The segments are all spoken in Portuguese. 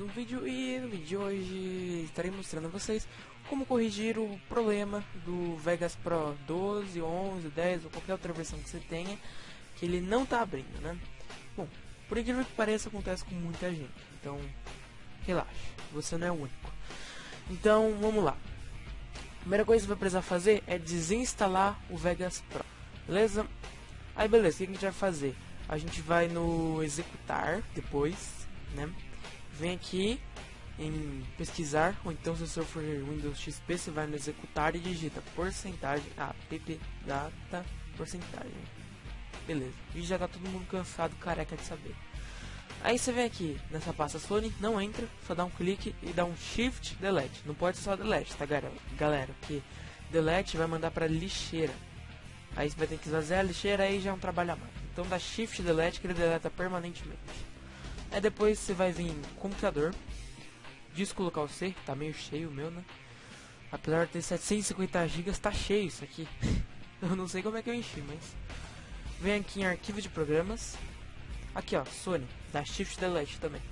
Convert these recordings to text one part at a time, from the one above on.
um vídeo e no vídeo de hoje estarei mostrando a vocês como corrigir o problema do Vegas Pro 12, 11, 10 ou qualquer outra versão que você tenha que ele não está abrindo, né? Bom, por incrível que pareça acontece com muita gente, então relaxa, você não é o único. Então vamos lá. A primeira coisa que você vai precisar fazer é desinstalar o Vegas Pro, beleza? Aí beleza, o que a gente vai fazer? A gente vai no executar depois, né? Vem aqui em pesquisar, ou então se você for Windows XP, você vai no executar e digita porcentagem, ah, pp data porcentagem. Beleza, e já tá todo mundo cansado, careca de saber. Aí você vem aqui nessa pasta Sony, não entra, só dá um clique e dá um Shift Delete. Não pode ser só Delete, tá galera? Porque Delete vai mandar pra lixeira. Aí você vai ter que esvaziar a lixeira, aí já é um trabalho a mais. Então dá Shift Delete que ele deleta permanentemente. Aí depois você vai vir em computador, disco local C, tá meio cheio o meu, né? Apesar de ter 750 GB, tá cheio isso aqui. eu não sei como é que eu enchi, mas... Vem aqui em arquivo de programas. Aqui ó, Sony, dá Shift Delete também.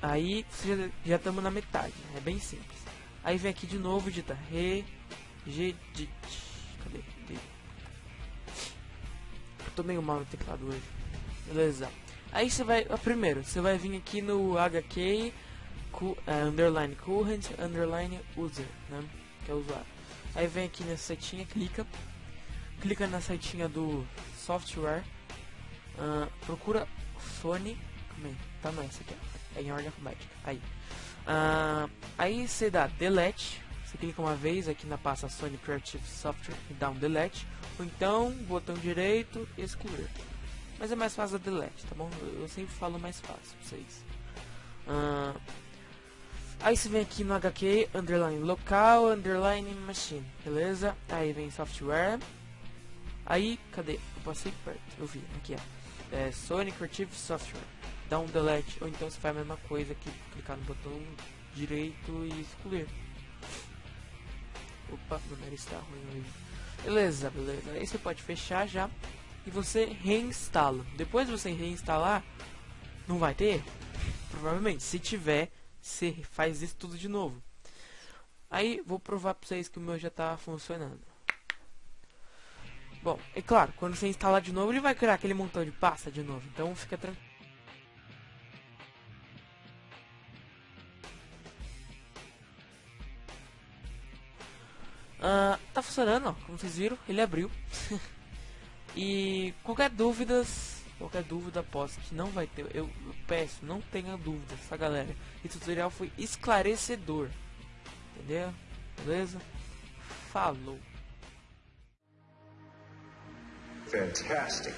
Aí já estamos na metade, é bem simples. Aí vem aqui de novo, digita regedit. Cadê? Eu tô meio mal no teclado hoje. Beleza. Aí você vai, primeiro, você vai vir aqui no HK cu, uh, underline current underline user, né? Que é usuário. Aí vem aqui nessa setinha, clica, clica na setinha do software, uh, procura Sony, como é? Tá não, aqui, é em ordem alfabética. Aí, uh, aí você dá delete, você clica uma vez aqui na pasta Sony Creative Software e dá um delete, ou então botão direito excluir. Mas é mais fácil a delete, tá bom? Eu, sempre falo mais fácil pra vocês. Uh, aí você vem aqui no HQ, underline local, underline machine, beleza? Aí vem software. Aí, cadê? Eu passei perto, eu vi, aqui ó. É Sony Creative Software. Dá um delete, ou então você faz a mesma coisa que clicar no botão direito e excluir. Opa, meu nariz está ruim hoje. Beleza, beleza. Aí você pode fechar já e você reinstala. Depois de você reinstalar, não vai ter? Provavelmente, se tiver, você faz isso tudo de novo. Aí, vou provar pra vocês que o meu já tá funcionando. Bom, é claro, quando você instalar de novo, ele vai criar aquele montão de pasta de novo. Então, fica tranquilo. Uh, tá funcionando, ó, como vocês viram, ele abriu. E qualquer dúvidas, qualquer dúvida posso que não vai ter, eu, eu peço, não tenha dúvidas, tá galera? Esse tutorial foi esclarecedor, entendeu? Beleza? Falou! Fantastic!